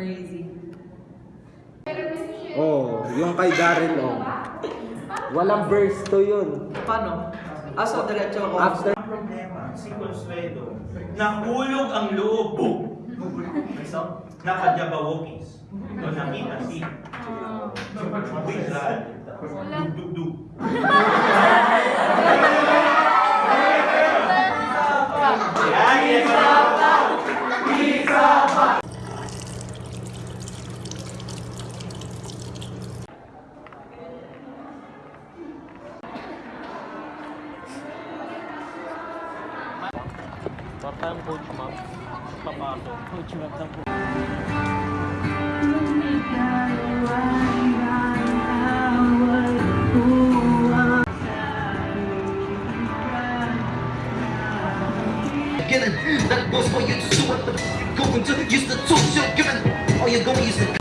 Crazy. Oh, yung kay Daryl, oh. Walang verse to yun. Paano? Ah, Aso, diretso ko. After... problema, si Consuelo, nahulog ang loob. Isa, nakajabawokis. No, nakita si. Ah. Wait, Dugdug. Tartam Kochumam, That was for you to do what the going to use the tools you're given. All you're going to use the